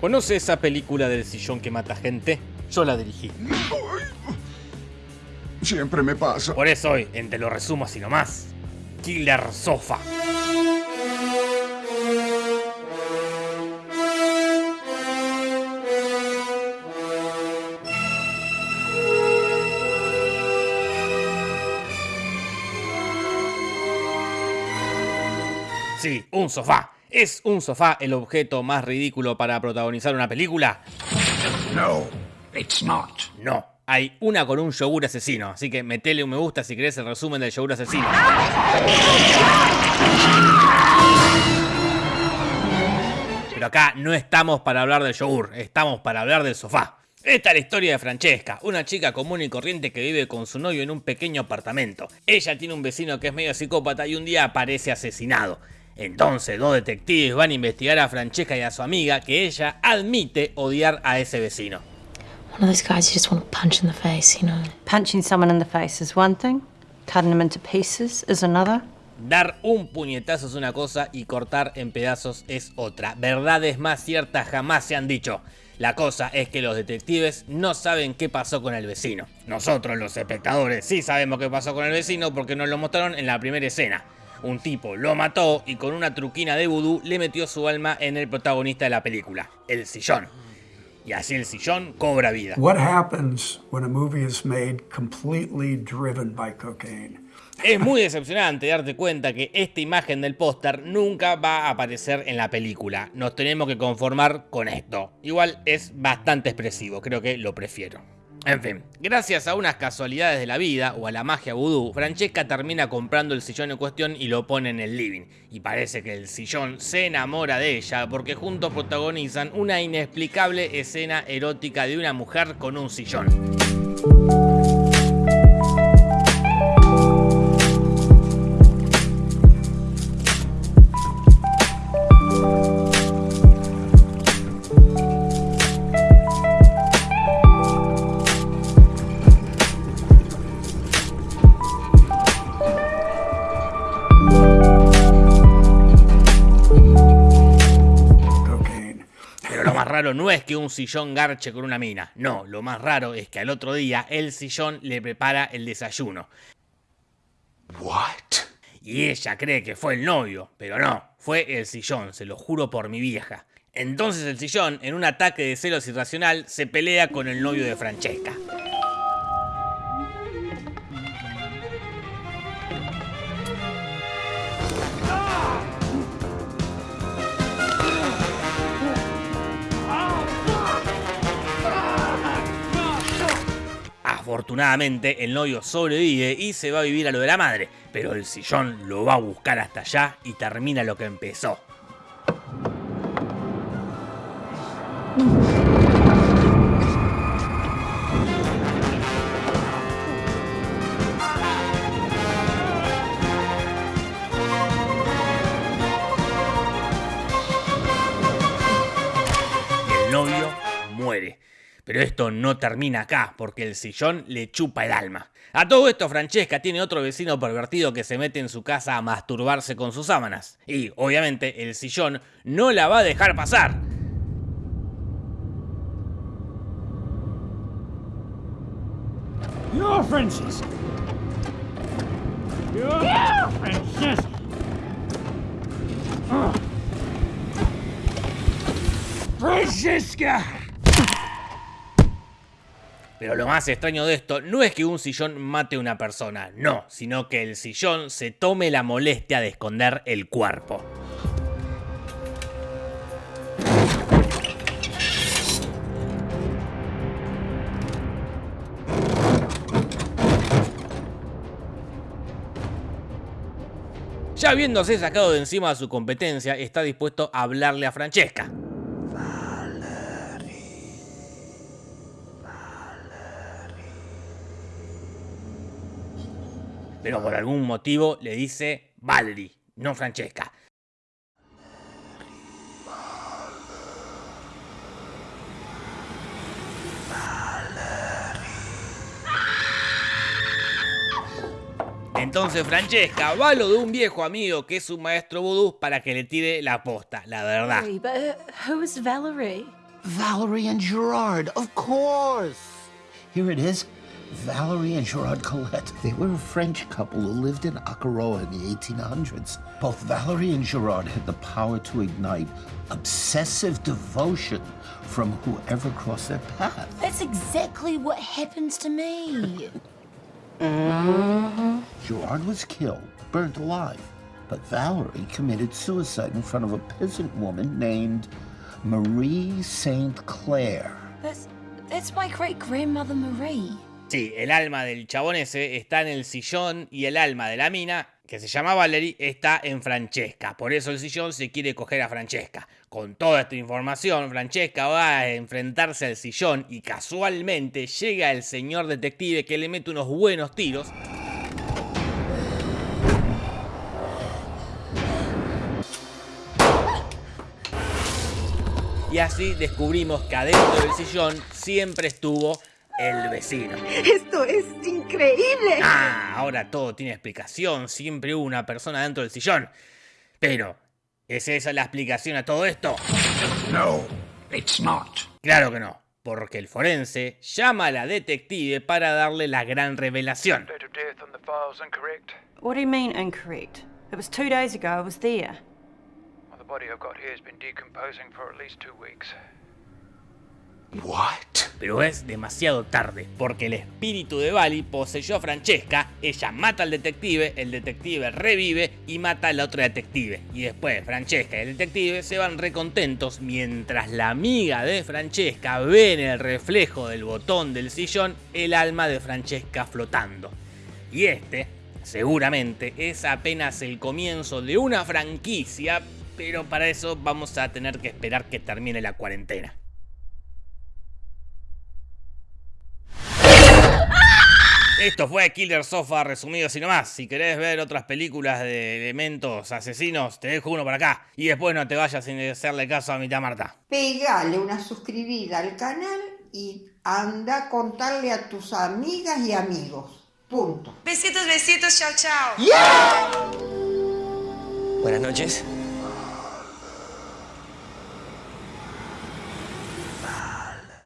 ¿Conoce esa película del sillón que mata gente? Yo la dirigí. Siempre me pasa. Por eso hoy, en Te lo resumo así nomás, Killer Sofa. Sí, un sofá. ¿Es un sofá el objeto más ridículo para protagonizar una película? No, it's not. No. Hay una con un yogur asesino, así que metele un me gusta si querés el resumen del yogur asesino. Pero acá no estamos para hablar del yogur, estamos para hablar del sofá. Esta es la historia de Francesca, una chica común y corriente que vive con su novio en un pequeño apartamento. Ella tiene un vecino que es medio psicópata y un día aparece asesinado. Entonces dos detectives van a investigar a Francesca y a su amiga que ella admite odiar a ese vecino. One of those guys you just want to punch in the face, you know. Punching someone in the face is one thing, cutting them into pieces is another. Dar un puñetazo es una cosa y cortar en pedazos es otra. Verdades más ciertas jamás se han dicho. La cosa es que los detectives no saben qué pasó con el vecino. Nosotros los espectadores sí sabemos qué pasó con el vecino porque nos lo mostraron en la primera escena. Un tipo lo mató y con una truquina de vudú le metió su alma en el protagonista de la película, el sillón. Y así el sillón cobra vida. What happens when a movie is made completely driven by cocaine? Es muy decepcionante darte cuenta que esta imagen del póster nunca va a aparecer en la película. Nos tenemos que conformar con esto. Igual es bastante expresivo, creo que lo prefiero. En fin, gracias a unas casualidades de la vida o a la magia vudú, Francesca termina comprando el sillón en cuestión y lo pone en el living. Y parece que el sillón se enamora de ella porque juntos protagonizan una inexplicable escena erótica de una mujer con un sillón. Raro no es que un sillón garche con una mina. No, lo más raro es que al otro día el sillón le prepara el desayuno. What? Y ella cree que fue el novio, pero no, fue el sillón, se lo juro por mi vieja. Entonces el sillón, en un ataque de celos irracional, se pelea con el novio de Francesca. Afortunadamente el novio sobrevive y se va a vivir a lo de la madre, pero el sillón lo va a buscar hasta allá y termina lo que empezó. Pero esto no termina acá, porque el sillón le chupa el alma. A todo esto, Francesca tiene otro vecino pervertido que se mete en su casa a masturbarse con sus sábanas. Y, obviamente, el sillón no la va a dejar pasar. You're Francis. You're Francis. Francesca. Pero lo más extraño de esto no es que un sillón mate a una persona, no, sino que el sillón se tome la molestia de esconder el cuerpo. Ya habiéndose sacado de encima su competencia, está dispuesto a hablarle a Francesca. Pero por algún motivo le dice Valerie, no Francesca. Entonces Francesca va a lo de un viejo amigo que es un maestro vudú para que le tire la posta, la verdad. But uh, who is Valerie? Valerie and Gerard, of course. Here it is. Valerie and Gerard Colette. They were a French couple who lived in Akaroa in the 1800s. Both Valerie and Gerard had the power to ignite obsessive devotion from whoever crossed their path. That's exactly what happens to me. Gerard was killed, burnt alive. But Valerie committed suicide in front of a peasant woman named Marie St. Clair. That's that's my great grandmother Marie. Sí, el alma del chabón ese está en el sillón y el alma de la mina, que se llama Valerie, está en Francesca. Por eso el sillón se quiere coger a Francesca. Con toda esta información, Francesca va a enfrentarse al sillón y casualmente llega el señor detective que le mete unos buenos tiros. Y así descubrimos que adentro del sillón siempre estuvo el vecino. Esto es increíble. Ah, ahora todo tiene explicación. Siempre hubo una persona dentro del sillón. Pero, ¿es esa la explicación a todo esto? No, it's not. Claro que no. Porque el forense llama a la detective para darle la gran revelación. What do you mean incorrect? It was two days ago, I was there. Well, the body I've got here has been decomposing for at least two weeks. What? Pero es demasiado tarde, porque el espíritu de Bali poseyó a Francesca, ella mata al detective, el detective revive y mata a la otra detective. Y después Francesca y el detective se van recontentos mientras la amiga de Francesca ve en el reflejo del botón del sillón el alma de Francesca flotando. Y este, seguramente, es apenas el comienzo de una franquicia, pero para eso vamos a tener que esperar que termine la cuarentena. Esto fue Killer Sofa resumido así nomás. Si querés ver otras películas de elementos asesinos, te dejo uno por acá. Y después no te vayas sin hacerle caso a mi tía Marta. Pegale una suscribida al canal y anda a contarle a tus amigas y amigos. Punto. Besitos, besitos, chao, chao. Buenas noches.